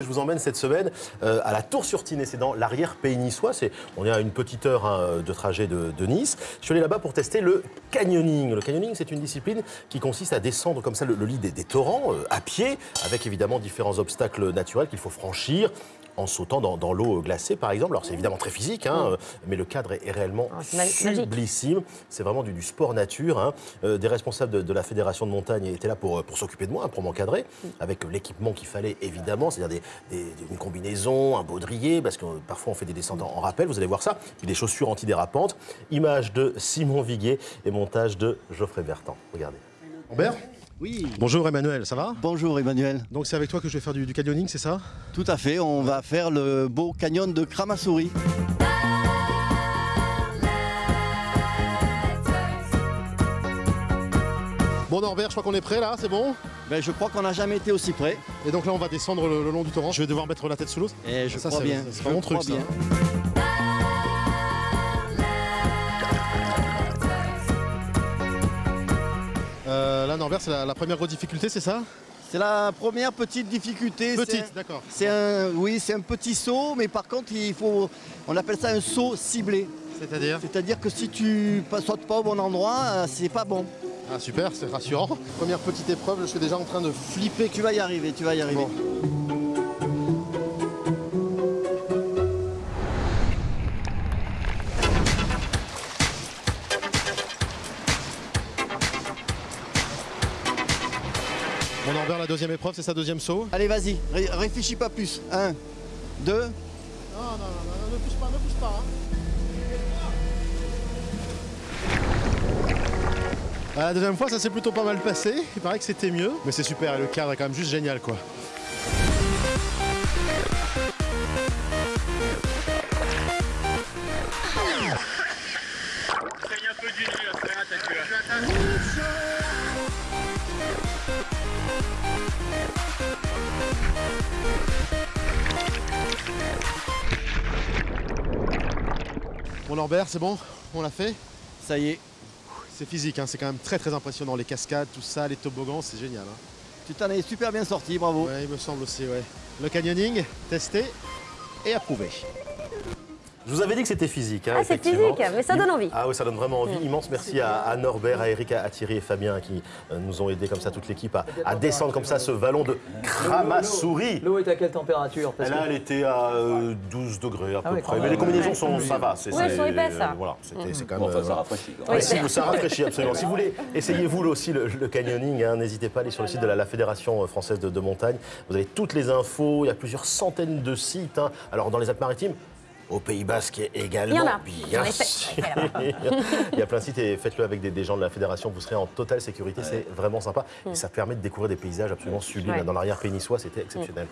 Je vous emmène cette semaine euh, à la Tour-sur-Tinée, c'est dans l'arrière-pays niçois. On est à une petite heure hein, de trajet de, Nice. Je suis allé là-bas pour tester le canyoning. Le canyoning, c'est une discipline qui consiste à descendre comme ça le, lit des, des torrents euh, à pied, avec évidemment différents obstacles naturels qu'il faut franchir en sautant dans, dans l'eau glacée, par exemple. Alors, c'est évidemment très physique, hein, euh, mais le cadre est, est réellement Oh, sublissime. C'est vraiment du, du sport nature. hein. Euh, des responsables de, de la fédération de montagne étaient là pour, euh, pour s'occuper de moi, hein, pour m'encadrer, avec l'équipement qu'il fallait évidemment, c'est-à-dire des, une combinaison, un baudrier, parce que euh, parfois on fait des descentes en rappel, vous allez voir ça, puis des chaussures antidérapantes. Image de Simon Viguier et montage de Geoffrey Bertrand. Regardez. Oui. Bonjour Emmanuel, ça va? Bonjour Emmanuel. Donc c'est avec toi que je vais faire du, du canyoning, c'est ça? Tout à fait, on va faire le beau canyon de Kramasouri. Bon Norbert, je crois qu'on est prêt là, c'est bon? Ben, je crois qu'on n'a jamais été aussi près. Et donc là on va descendre le, le long du torrent. Je vais devoir mettre la tête sous l'eau. Et je Ça, crois bien. c'est pas mon truc, ça. Là Norbert, c'est la, la première grosse difficulté, c'est ça C'est la première petite difficulté. c'est- Petite, d'accord. C'est un, oui, c'est un petit saut, mais par contre, il faut, on appelle ça un saut ciblé. C'est-à-dire C'est-à-dire que si tu ne sautes pas au bon endroit, euh, c'est pas bon. Ah super, c'est rassurant. Première petite épreuve, je suis déjà en train de flipper. Tu vas y arriver, tu vas y arriver. Bon. Bon Norbert, la deuxième épreuve, c'est sa deuxième saut Allez, vas-y, ré- réfléchis pas plus. Un, deux. Non, non, non, ne pousse pas, ne pousse pas. hein. La deuxième fois, ça s'est plutôt pas mal passé. Il paraît que c'était mieux. Mais c'est super, et le cadre est quand même juste génial, quoi. Saigne un peu du Bon Norbert, c'est bon On l'a fait Ça y est, C'est physique, hein, c'est quand même très très impressionnant. Les cascades, tout ça, les toboggans, c'est génial. hein. tu t'en es super bien sorti, bravo. Ouais, il me semble aussi, ouais. Le canyoning, testé et approuvé. Je vous avais dit que c'était physique. hein, Ah, c'est physique, mais ça donne envie. Ah oui, ça donne vraiment envie. Immense merci à, à Norbert, à Eric, à Thierry et Fabien qui euh, nous ont aidés comme ça, toute l'équipe, à, à descendre comme ça ce vallon de Kramasouri. L'eau est à quelle température Parce là, que- elle était à euh, 12 degrés à Ah peu oui, près. Mais les combinaisons Ouais. sont, ça va. c'est- Ouais, elles sont épaisses, ça. euh, Voilà, c'était- c'est quand même. Bon, enfin, euh, ça rafraîchit. Oui, Ouais, si, ça rafraîchit absolument. Si vous voulez, essayez vous là aussi le, le canyoning. hein. N'hésitez pas à aller sur le site de la, la Fédération française de, de montagne. Vous avez toutes les infos. Il y a plusieurs centaines de sites. hein. Alors dans les Alpes-Maritimes. Au Pays Basque également. Il y en a. Bien Il y a plein de sites et faites-le avec des, des gens de la fédération. Vous serez en totale sécurité. C'est vraiment sympa. Et ça permet de découvrir des paysages absolument sublimes. Ouais. Dans l'arrière-pays niçois, c'était exceptionnel.